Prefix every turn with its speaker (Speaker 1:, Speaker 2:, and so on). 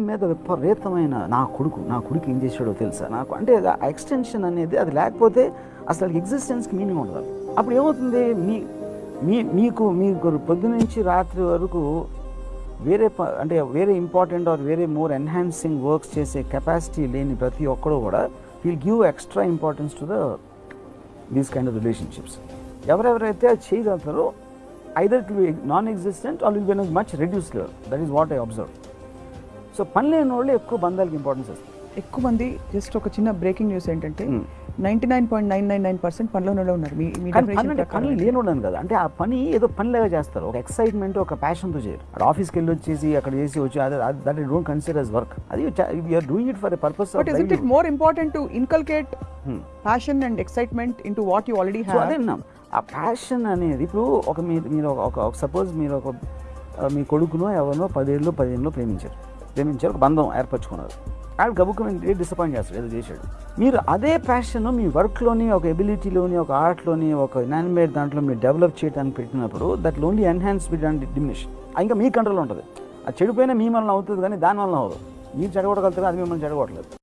Speaker 1: మీద విపరీతమైన నా కొడుకు నా కొడుకు ఏం చేశాడో తెలుసా నాకు? అంటే ఆ ఎక్స్టెన్షన్ అనేది అది లేకపోతే అసలు ఎగ్జిస్టెన్స్కి మీనింగ్ ఉండదు. అప్పుడు ఏమవుతుంది? మీ మీ మీకు మీకు పొద్దు నుంచి రాత్రి వరకు వేరే ప- అంటే వేరే ఇంపార్టెంట్ ఆర్ వేరే మోర్ ఎన్హాన్సింగ్ వర్క్స్ చేసే కెపాసిటీ లేని ప్రతి ఒక్కడు కూడా will give extra importance to the these kind of relationships ఎవరెవరైతే అది చేయగలుగుతారో either to non existent or will be much reduce level that is what I observe so పని లేని వాళ్ళు ఎక్కువ బంధాలకి ఇంపార్టెన్స్ ఇస్తారు
Speaker 2: ఎక్కువ మంది జస్ట్ ఒక చిన్న బ్రేకింగ్ న్యూస్ ఏంటంటే. Ninety nine point nine nine nine percent పనిలోనే ఉన్నారు. మీ
Speaker 1: పని. లేనుండను కదా. అంటే ఆ పని ఏదో పనిలాగా చేస్తారు. ఒక ఎక్సైట్మెంట్ ఒక ప్యాషన్తో చేయరు. అక్కడ ఆఫీస్కి వెళ్ళి వచ్చేసి అక్కడ చేసి వచ్చి that I don't consider as work అది you're doing it for purpose
Speaker 2: but is it more important to inculcate passion and excitement into what you already
Speaker 1: so అదే ఆ ప్యాషన్ అనేది ఇప్పుడు ఒక మీరు మీరు ఒక సపోజ్ మీరు ఒక మీ కొడుకునో ఎవరినో పదేళ్ళు పదిహేనులో ప్రేమించారు. ప్రేమించారు ఒక బంధం ఏర్పరచుకున్నారు. ఆడు గబుక్కుని డిసప్పాయింట్ చేస్తాడు ఏదో చేశాడు. మీరు అదే ప్యాషన్ మీ వర్క్లోని ఒక ఎబిలిటీలోని ఒక ఆర్ట్లోని ఒక ఇనానిమేట్ దాంట్లో మీరు డెవలప్ చేయడానికి పెట్టినప్పుడు that only enhance with and diminish ఇంకా మీ కంట్రోల్ ఉంటుంది. అది చెడిపోయినా మీ వలన అవుతుంది కానీ దాని వలన అవ్వదు. మీరు చెడగొట్టగలుగుతారు? అది మిమ్మల్ని చెడగొట్టలేదు.